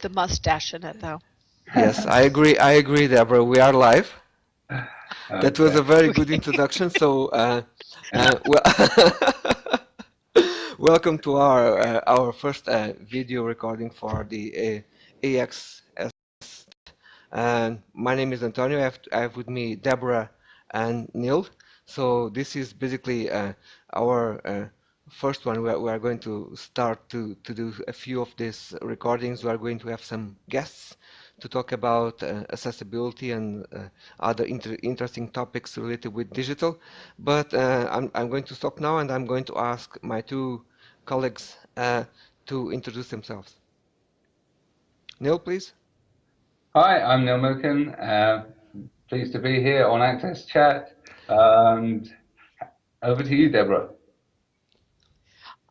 the mustache in it, though. Yes, I agree. I agree, Deborah. We are live. That was a very good introduction. So, uh, uh, well, welcome to our uh, our first uh, video recording for the uh. And my name is Antonio. I have, I have with me Deborah and Neil. So this is basically uh, our first one, we are, we are, going to start to, to do a few of these recordings. We are going to have some guests to talk about uh, accessibility and uh, other inter interesting topics related with digital. But uh, I'm, I'm going to stop now and I'm going to ask my two colleagues uh, to introduce themselves. Neil, please. Hi, I'm Neil Milliken. Uh, pleased to be here on Access Chat. And over to you, Deborah.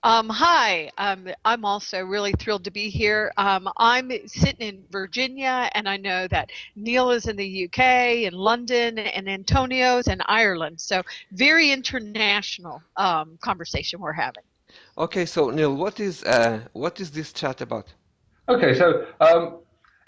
Um, hi, um, I'm also really thrilled to be here. Um, I'm sitting in Virginia, and I know that Neil is in the UK, and London, and Antonio's in Ireland. So very international um, conversation we're having. Okay, so Neil, what is uh, what is this chat about? Okay, so um,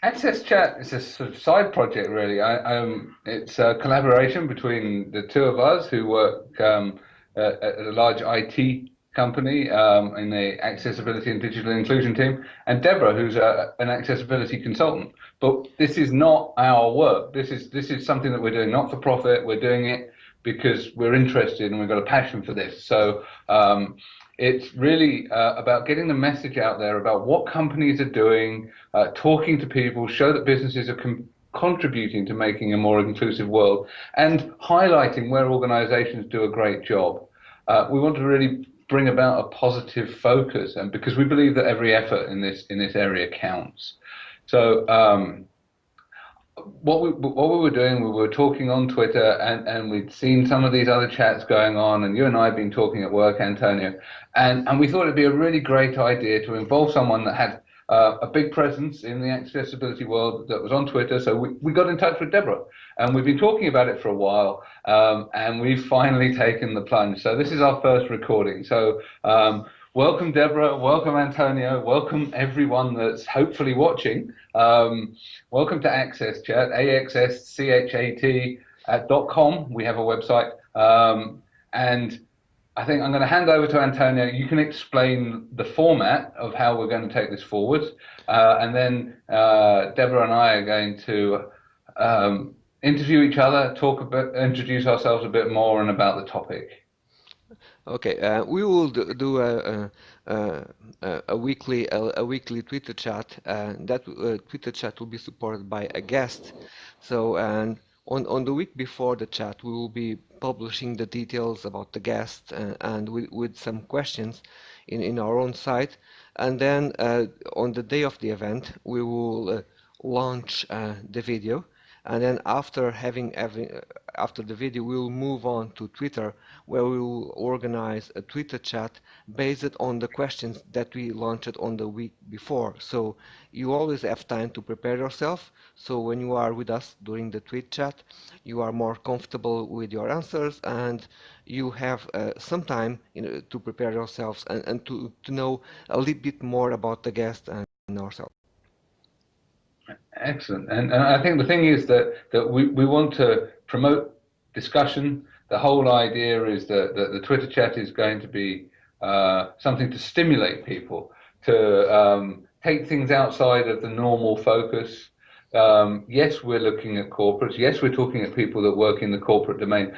Access Chat is a sort of side project, really. I, um, it's a collaboration between the two of us who work um, at a large IT company um, in the accessibility and digital inclusion team, and Deborah, who's a, an accessibility consultant. But this is not our work. This is this is something that we're doing not for profit. We're doing it because we're interested and we've got a passion for this. So um, it's really uh, about getting the message out there about what companies are doing, uh, talking to people, show that businesses are contributing to making a more inclusive world, and highlighting where organizations do a great job. Uh, we want to really bring about a positive focus, and because we believe that every effort in this in this area counts. So um, what we what we were doing, we were talking on Twitter, and and we'd seen some of these other chats going on, and you and I have been talking at work, Antonio, and and we thought it'd be a really great idea to involve someone that had uh, a big presence in the accessibility world that was on Twitter. So we, we got in touch with Deborah, and we've been talking about it for a while, um, and we've finally taken the plunge. So this is our first recording. So um, welcome, Deborah. Welcome, Antonio. Welcome, everyone that's hopefully watching. Um, welcome to Access Chat, A-X-S-C-H-A-T at dot .com. We have a website. Um, and I think I'm going to hand over to Antonio. You can explain the format of how we're going to take this forward, uh, and then uh, Deborah and I are going to um, interview each other, talk a bit, introduce ourselves a bit more, and about the topic. Okay, uh, we will do a, a, a, a weekly a, weekly Twitter chat. that uh, Twitter chat will be supported by a guest. So and on, on the week before the chat, we will be publishing the details about the guest uh, and with, with some questions in, in our own site. And then uh, on the day of the event, we will uh, launch uh, the video and then after having after the video we'll move on to Twitter where we will organize a Twitter chat based on the questions that we launched on the week before. So you always have time to prepare yourself. So when you are with us during the tweet chat you are more comfortable with your answers and you have uh, some time you know, to prepare yourselves and, and to, to know a little bit more about the guest and ourselves Excellent. And, and I think the thing is that, that we, we want to promote discussion. The whole idea is that, that the Twitter chat is going to be uh, something to stimulate people to um, take things outside of the normal focus. Um, yes, we're looking at corporates. Yes, we're talking at people that work in the corporate domain,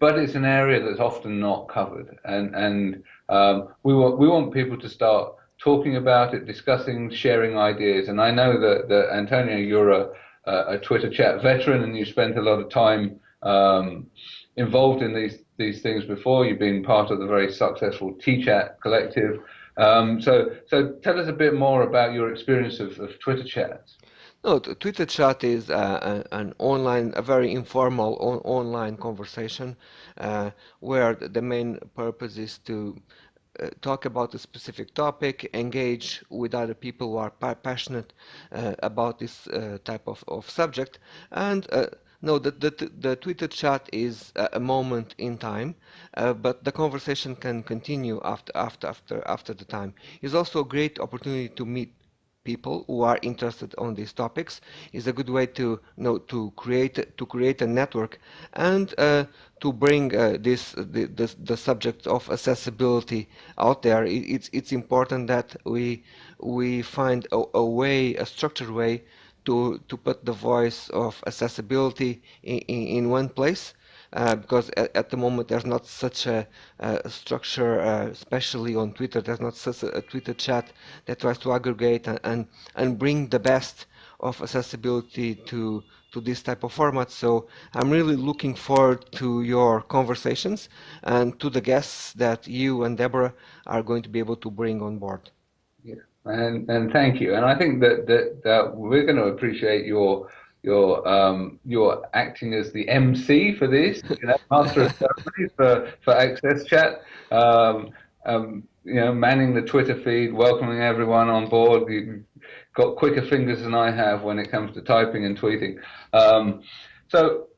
but it's an area that's often not covered. And and um, we want we want people to start talking about it, discussing, sharing ideas. And I know that, that Antonio, you're a, a Twitter chat veteran and you spent a lot of time um, involved in these these things before. You've been part of the very successful T-Chat collective. Um, so, so tell us a bit more about your experience of, of Twitter chats. No, Twitter chat is uh, an online, a very informal on online conversation uh, where the main purpose is to uh, talk about a specific topic, engage with other people who are pa passionate uh, about this uh, type of, of subject, and uh, no, the, the, the Twitter chat is a moment in time, uh, but the conversation can continue after after after after the time. It's also a great opportunity to meet people who are interested on these topics is a good way to know to create to create a network and uh, to bring uh, this the, the, the subject of accessibility out there. It, it's it's important that we we find a, a way a structured way to to put the voice of accessibility in, in, in one place because at, at, the moment there's not such a, a structure, uh, especially on Twitter, there's not such a, a, Twitter chat that tries to aggregate and, and, and bring the best of accessibility to to this type of format. So I'm really looking forward to your conversations and to the guests that you and Deborah are going to be able to bring on board. Yeah, and and thank you. And I think that that, that we're going to appreciate your you're um, you're acting as the MC for this, you know, master of ceremonies for for Access Chat. Um, um, you know, manning the Twitter feed, welcoming everyone on board. You've got quicker fingers than I have when it comes to typing and tweeting. Um, so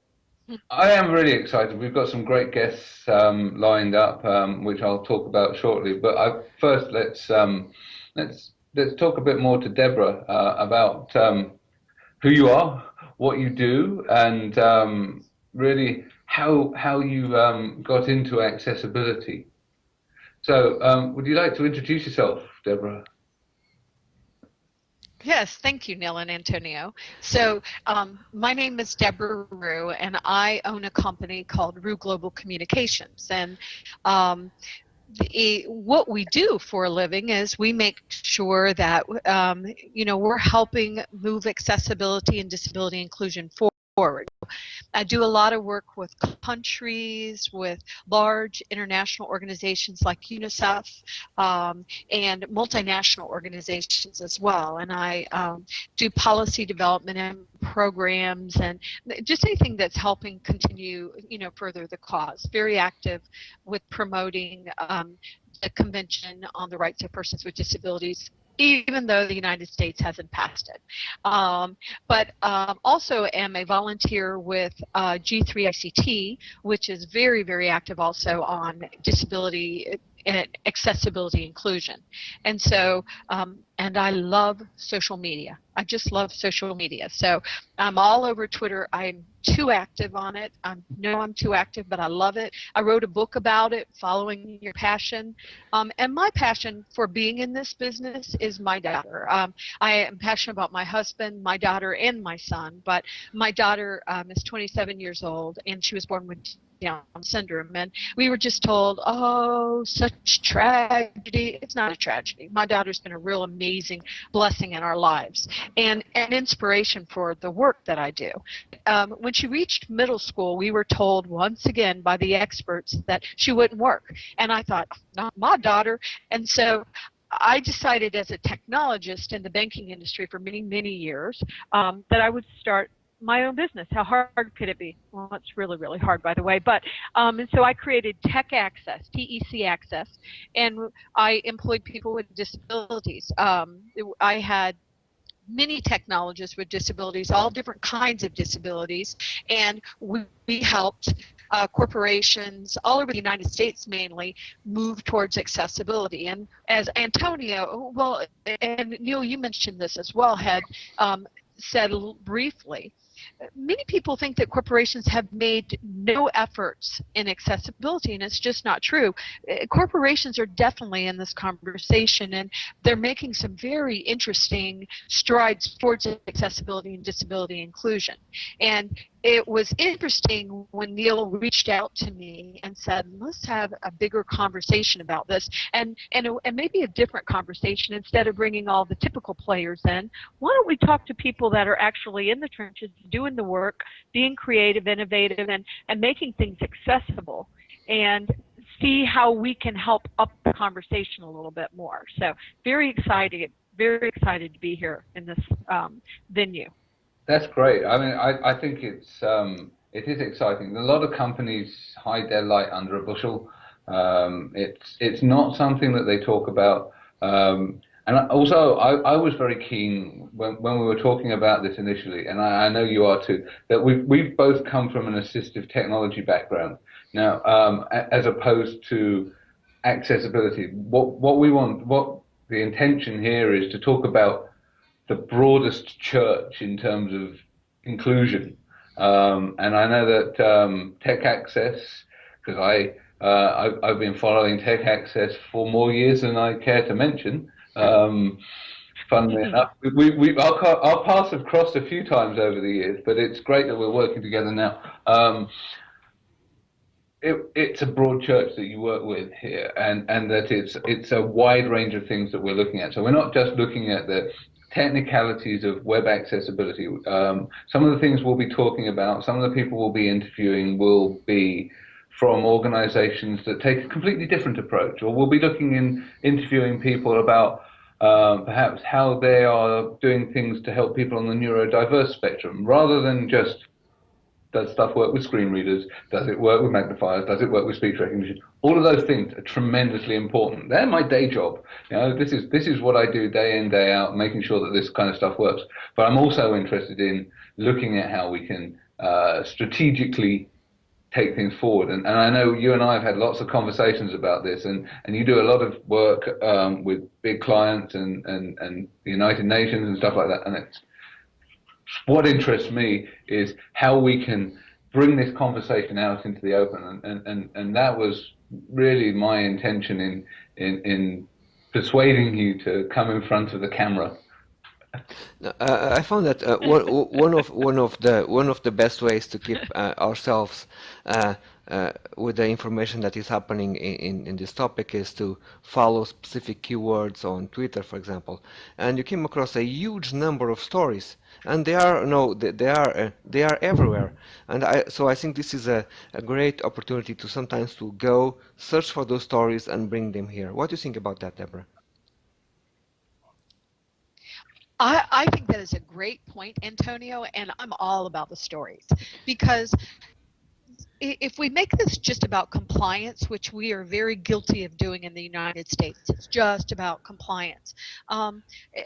I am really excited. We've got some great guests um, lined up, um, which I'll talk about shortly. But I, first, let's let's let's talk a bit more to Deborah uh, about who you are, what you do and um, really how how you um, got into accessibility. So, um, would you like to introduce yourself, Deborah? Yes, thank you, Neil and Antonio. So um, my name is Deborah Ruh, and I own a company called Ruh Global Communications. And um, the, what we do for a living is we make sure that um, you know we're helping move accessibility and disability inclusion forward. I do a lot of work with countries, with large international organizations like UNICEF um, and multinational organizations as well. And I um, do policy development and programs and just anything that's helping continue, you know, further the cause. Very active with promoting um, the Convention on the Rights of Persons with Disabilities even though the United States hasn't passed it. Um, but um, also am a volunteer with uh, G3ICT, which is very, very active also on disability and accessibility inclusion. And so, um, and I love social media. I just love social media. So I'm all over Twitter. I'm too active on it. I know I'm too active, but I love it. I wrote a book about it, Following Your Passion. Um, and my passion for being in this business is my daughter. Um, I am passionate about my husband, my daughter, and my son. But my daughter um, is 27 years old, and she was born with down syndrome. And we were just told, oh, such tragedy. It's not a tragedy. My daughter's been a real amazing blessing in our lives and an inspiration for the work that I do. Um, when she reached middle school, we were told once again by the experts that she wouldn't work. And I thought, not my daughter. And so I decided as a technologist in the banking industry for many, many years um, that I would start my own business. How hard could it be? Well, it's really, really hard, by the way. But um, and so I created Tech Access, TEC Access, and I employed people with disabilities. Um, I had many technologists with disabilities, all different kinds of disabilities, and we, we helped uh, corporations all over the United States mainly move towards accessibility. And as Antonio, well, and Neil, you mentioned this as well, had um, said briefly, many people think that corporations have made no efforts in accessibility, and it's just not true. Uh, corporations are definitely in this conversation, and they're making some very interesting strides towards accessibility and disability inclusion. And it was interesting when Neil reached out to me and said, let's have a bigger conversation about this and, and, and maybe a different conversation instead of bringing all the typical players in. Why don't we talk to people that are actually in the trenches doing the work, being creative, innovative, and, and making things accessible and see how we can help up the conversation a little bit more. So very excited, very excited to be here in this um, venue. That's great. I mean, I, I think it's um, it is exciting. A lot of companies hide their light under a bushel. Um, it's it's not something that they talk about. Um, and also, I, I was very keen when, when we were talking about this initially, and I, I know you are too, that we've, we've both come from an assistive technology background. Now, um, as opposed to accessibility, what, what we want, what the intention here is to talk about the broadest church in terms of inclusion. Um, and I know that um, Tech Access, because I uh, I've, I've, been following Tech Access for more years than I care to mention. Um, funnily mm-hmm. enough, we, we, our, our, paths have crossed a few times over the years, but it's great that we're working together now. Um, it, it's a broad church that you work with here, and, and that it's it's a wide range of things that we're looking at. So we're not just looking at the technicalities of web accessibility. Um, some of the things we'll be talking about, some of the people we'll be interviewing will be from organizations that take a completely different approach, or we'll be looking in interviewing people about um, perhaps how they are doing things to help people on the neurodiverse spectrum, rather than just does stuff work with screen readers? Does it work with magnifiers? Does it work with speech recognition? All of those things are tremendously important. They're my day job. You know, this is this is what I do day in day out, making sure that this kind of stuff works. But I'm also interested in looking at how we can uh, strategically take things forward. And, and I know you and I have had lots of conversations about this, and, and you do a lot of work um, with big clients and, and, and the United Nations and stuff like that. And it's what interests me is how we can bring this conversation out into the open, and and and that was really my intention in in in persuading you to come in front of the camera. Uh, I found that uh, one, one of one of the one of the best ways to keep uh, ourselves uh, uh, with the information that is happening in, in, in, this topic is to follow specific keywords on Twitter, for example. And you came across a huge number of stories, and they are no, they, they are uh, they are everywhere. And I, so I think this is a, a great opportunity to sometimes to go search for those stories and bring them here. What do you think about that, Deborah? I, I, think that is a great point, Antonio, and I'm all about the stories because if we make this just about compliance, which we are very guilty of doing in the United States, it's just about compliance. Um,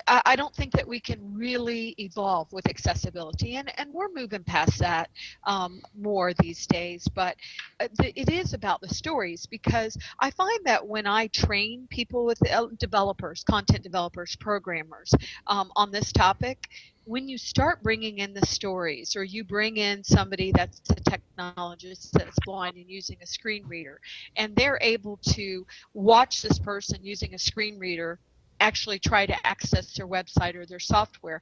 I, I, don't think that we can really evolve with accessibility, and, and we're moving past that um, more these days. But uh, it is about the stories because I find that when I train people with developers, content developers, programmers um, on this topic, when you start bringing in the stories or you bring in somebody that's a technologist that's blind and using a screen reader and they're able to watch this person using a screen reader actually try to access their website or their software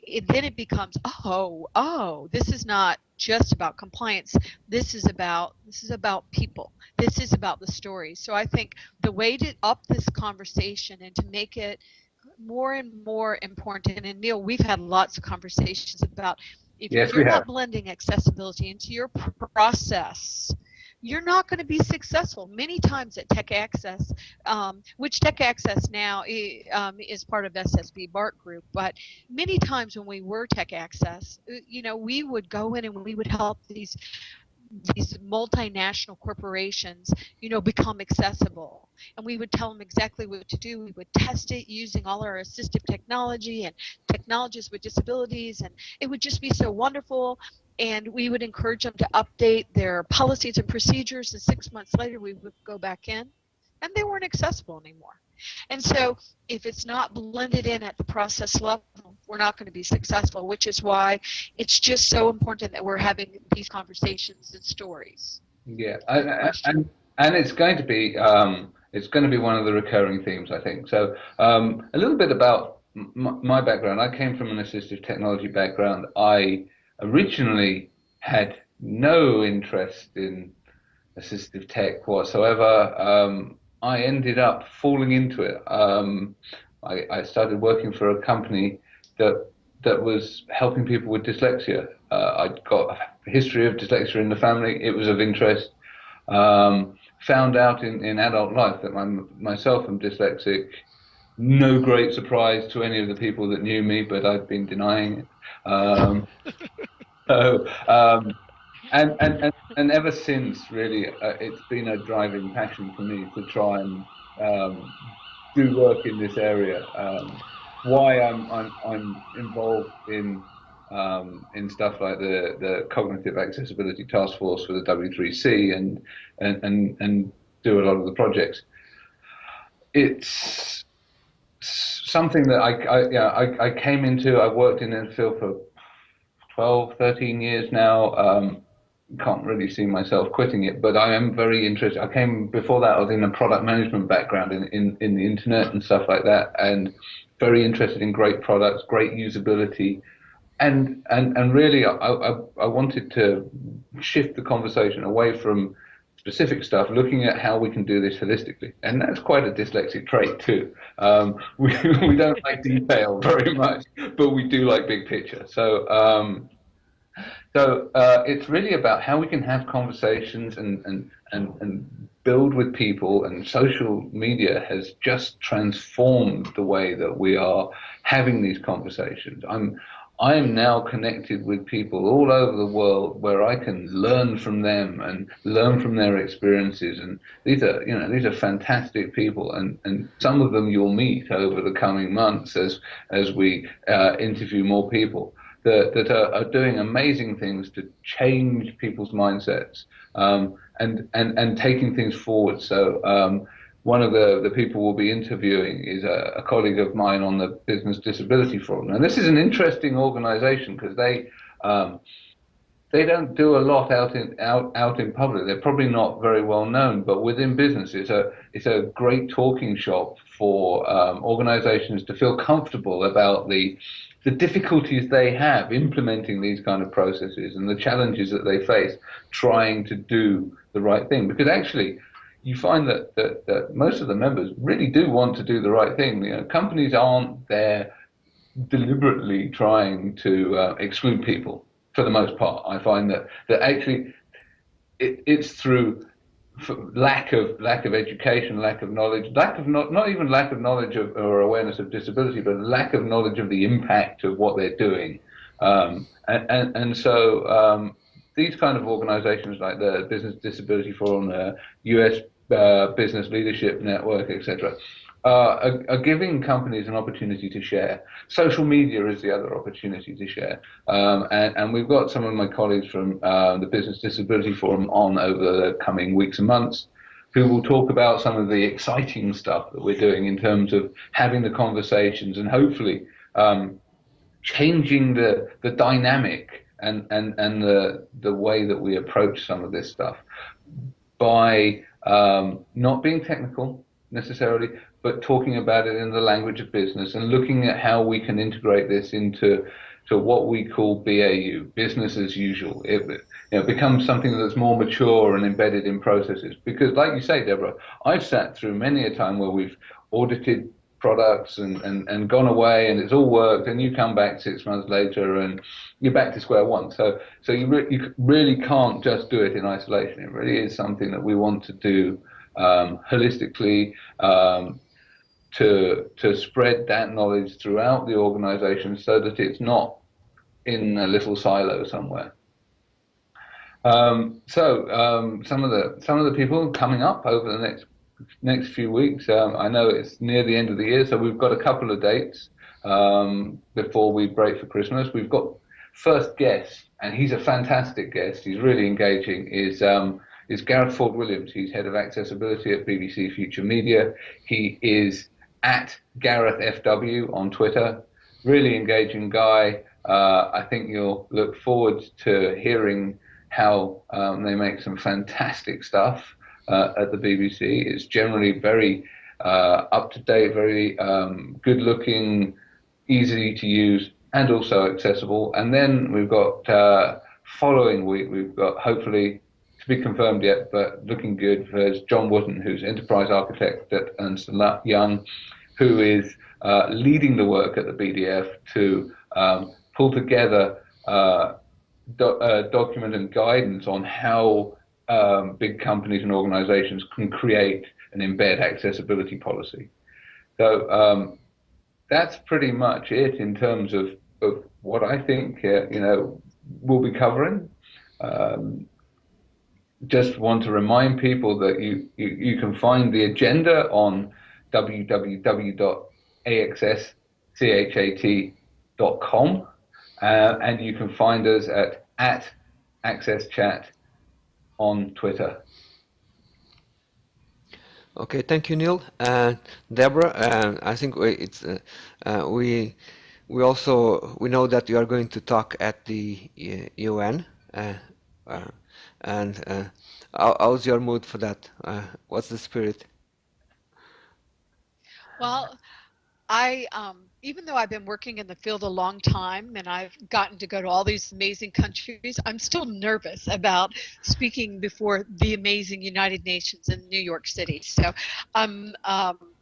it, then it becomes oh oh this is not just about compliance. This is about this is about people. This is about the stories so i think the way to up this conversation and to make it more and more important. And Neil, we've had lots of conversations about if yes, you're not blending accessibility into your process, you're not going to be successful. Many times at Tech Access, um, which Tech Access now um, is part of SSB BART Group, but many times when we were Tech Access, uh, you know, we would go in and we would help these these multinational corporations, you know, become accessible. And we would tell them exactly what to do. We would test it using all our assistive technology and technologists with disabilities, and it would just be so wonderful. And we would encourage them to update their policies and procedures. And six months later, we would go back in, and they weren't accessible anymore. And so if it's not blended in at the process level, we're not going to be successful, which is why it's just so important that we're having these conversations and stories. Yeah, and, and, and it's going to be um, it's going to be one of the recurring themes, I think. So um, a little bit about my background. I came from an assistive technology background. I originally had no interest in assistive tech whatsoever. Um, I ended up falling into it. Um, I, I, started working for a company that that was helping people with dyslexia. Uh, I'd got a history of dyslexia in the family. It was of interest. Um, found out in, in adult life that my, myself am dyslexic. No great surprise to any of the people that knew me, but I'd been denying it. Um, so, um, and, and, and, and ever since, really, uh, it's been a driving passion for me to try and um, do work in this area. Um, why I'm, I'm, I'm involved in um, in stuff like the, the cognitive accessibility task force for the W3C and, and, and, and do a lot of the projects. It's something that I, I, yeah, I, I came into. I've worked in the field for 12, 13 years now. Um, can't really see myself quitting it, but I am very interested. I came before that. I was in a product management background in, in, in the internet and stuff like that, and very interested in great products, great usability, and and and really, I, I, I wanted to shift the conversation away from specific stuff, looking at how we can do this holistically. And that's quite a dyslexic trait too. Um, we, we don't like detail very much, but we do like big picture. So, um, so uh, it's really about how we can have conversations and, and, and, and build with people and social media has just transformed the way that we are having these conversations. I'm, I am now connected with people all over the world where I can learn from them and learn from their experiences. And these are, you know, these are fantastic people, and, and some of them you'll meet over the coming months as as we uh, interview more people that that are, are, doing amazing things to change people's mindsets um, and and and taking things forward. So. Um, one of the, the people we'll be interviewing is a, a, colleague of mine on the Business Disability Forum. And this is an interesting organization because they um, they don't do a lot out in out out in public. They're probably not very well known, but within business, it's a it's a great talking shop for um, organizations to feel comfortable about the the difficulties they have implementing these kind of processes and the challenges that they face trying to do the right thing. Because actually, you find that, that, that most of the members really do want to do the right thing. You know, companies aren't there deliberately trying to uh, exclude people for the most part. I find that that actually it, it's through lack of lack of education, lack of knowledge, lack of not not even lack of knowledge of, or awareness of disability, but lack of knowledge of the impact of what they're doing. Um, and, and, and so um, these kind of organizations like the Business Disability Forum, the US uh, business leadership network, etc., are, are, giving companies an opportunity to share. Social media is the other opportunity to share. Um, and, and, we've got some of my colleagues from uh, the Business Disability Forum on over the coming weeks and months who will talk about some of the exciting stuff that we're doing in terms of having the conversations and hopefully um, changing the, the dynamic and, and, and the, the way that we approach some of this stuff by um, not being technical necessarily, but talking about it in the language of business and looking at how we can integrate this into to what we call BAU, business as usual. It you know, becomes something that's more mature and embedded in processes. Because, like you say, Deborah, I've sat through many a time where we've audited products and, and, and gone away and it's all worked and you come back six months later and you're back to square one. So so you, re- you really can't just do it in isolation. It really is something that we want to do um, holistically um, to to spread that knowledge throughout the organization so that it's not in a little silo somewhere. Um, so um, some of the some of the people coming up over the next next few weeks. Um, I know it's near the end of the year, so we've got a couple of dates um, before we break for Christmas. We've got first guest, and he's a fantastic guest. He's really engaging. Is um, is Gareth Ford Williams? He's head of accessibility at BBC Future Media. He is at Gareth FW on Twitter. Really engaging guy. Uh, I think you'll look forward to hearing how um, they make some fantastic stuff uh, at the BBC. It's generally very uh, up to date, very um, good looking, easy to use, and also accessible. And then we've got uh, following week, we've got hopefully to be confirmed yet, but looking good. There's John Wooden, who's enterprise architect at Ernst Young, who is uh, leading the work at the BDF to um, pull together uh, do, uh, document and guidance on how um, big companies and organizations can create and embed accessibility policy. So um, that's pretty much it in terms of, of what I think uh, you know we'll be covering. Um, just want to remind people that you, you, you can find the agenda on www.axschat.com uh, and you can find us at, at accesschat on Twitter. Okay, thank you, Neil. And Deborah, uh, I think we, it's uh, uh, we we also we know that you are going to talk at the uh, UN, uh, uh, and uh, how, how's your mood for that? Uh, what's the spirit? Well, I, um, even though I've been working in the field a long time and I've gotten to go to all these amazing countries, I'm still nervous about speaking before the amazing United Nations in New York City. So I'm, um,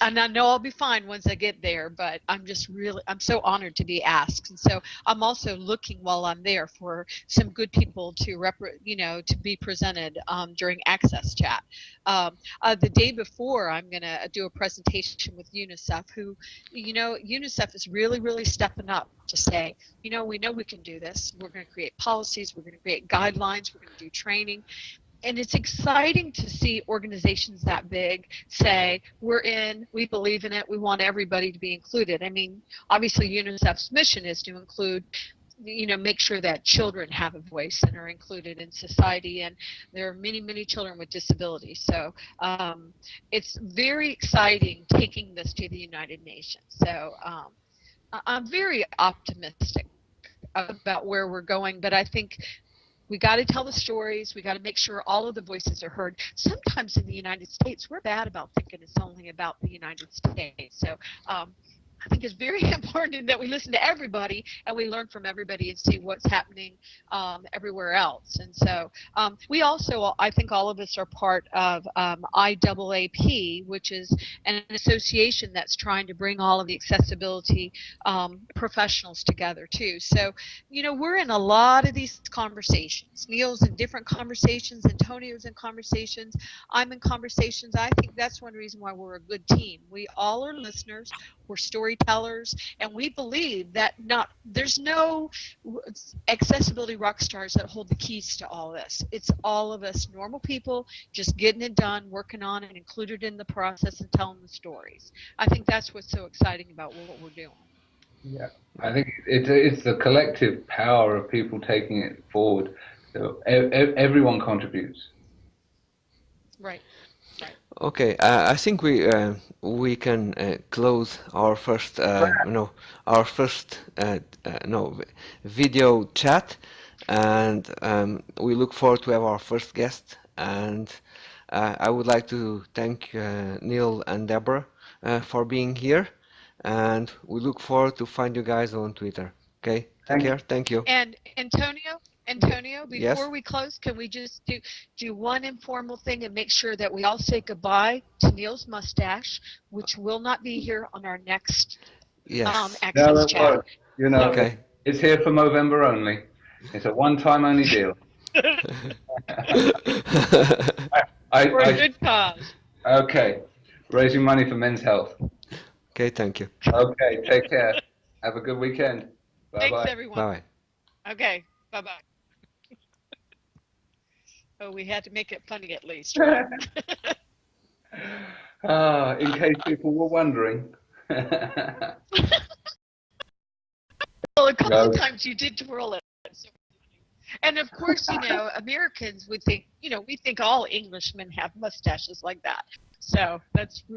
and I know I'll be fine once I get there, but I'm just really, I'm so honored to be asked. And so I'm also looking while I'm there for some good people to rep, you know, to be presented um, during Access Chat. Um, uh, the day before, I'm going to do a presentation with UNICEF, who, you know, UNICEF is really, really stepping up to say, you know, we know we can do this. We're going to create policies. We're going to create guidelines. We're going to do training and it's exciting to see organizations that big say we're in we believe in it we want everybody to be included. I mean obviously unicef's mission is to include you know make sure that children have a voice and are included in society and there are many many children with disabilities. So um, it's very exciting taking this to the united nations. So um, i'm very optimistic about where we're going but i think we got to tell the stories. We got to make sure all of the voices are heard. Sometimes in the United States, we're bad about thinking it's only about the United States. So um, I think it's very important that we listen to everybody and we learn from everybody and see what's happening um, everywhere else. And so um, we also, I think all of us are part of um, IAAP, which is an association that's trying to bring all of the accessibility um, professionals together too. So, you know, we're in a lot of these conversations. Neil's in different conversations, Antonio's in conversations, I'm in conversations. I think that's one reason why we're a good team. We all are listeners, we're storytellers, and we believe that not there's no accessibility rock stars that hold the keys to all this. It's all of us normal people just getting it done, working on it, included in the process, and telling the stories. I think that's what's so exciting about what we're doing. Yeah, I think it's it's the collective power of people taking it forward. So everyone contributes. Right. Okay, uh, I think we uh, we can uh, close our first uh, no our first uh, uh, no video chat, and um, we look forward to have our first guest. And I would like to thank Neil and Deborah for being here, and we look forward to find you guys on Twitter. Okay, take thank care. Thank you. And Antonio. Antonio, before yes? we close, can we just do do one informal thing and make sure that we all say goodbye to Neil's mustache, which will not be here on our next yes. um, access no, chat. You know, okay. it's here for Movember only. It's a one-time only deal. I, for a I, good cause. Okay, raising money for men's health. Okay, thank you. Okay, take care. Have a good weekend. Bye Thanks, bye. everyone. Bye. Okay, bye bye. Oh, we had to make it funny at least. Right? ah, in case people were wondering. well, a couple no. of times you did twirl it. And of course, you know, Americans would think, you know, we think all Englishmen have mustaches like that. So that's really